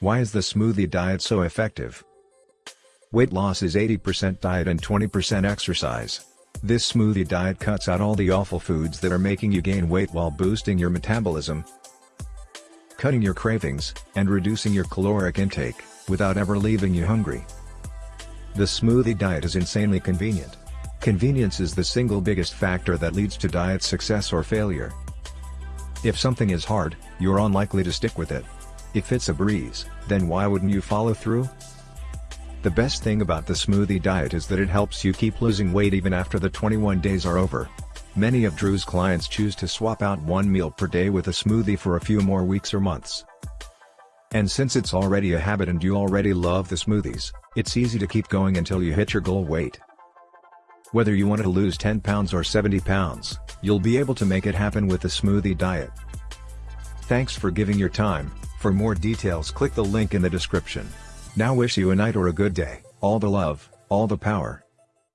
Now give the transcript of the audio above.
Why is the smoothie diet so effective? Weight loss is 80% diet and 20% exercise. This smoothie diet cuts out all the awful foods that are making you gain weight while boosting your metabolism, cutting your cravings, and reducing your caloric intake, without ever leaving you hungry. The smoothie diet is insanely convenient. Convenience is the single biggest factor that leads to diet success or failure. If something is hard, you're unlikely to stick with it. If it's a breeze, then why wouldn't you follow through? The best thing about the smoothie diet is that it helps you keep losing weight even after the 21 days are over. Many of Drew's clients choose to swap out one meal per day with a smoothie for a few more weeks or months. And since it's already a habit and you already love the smoothies, it's easy to keep going until you hit your goal weight. Whether you want to lose 10 pounds or 70 pounds, you'll be able to make it happen with the smoothie diet. Thanks for giving your time, for more details click the link in the description. Now wish you a night or a good day, all the love, all the power.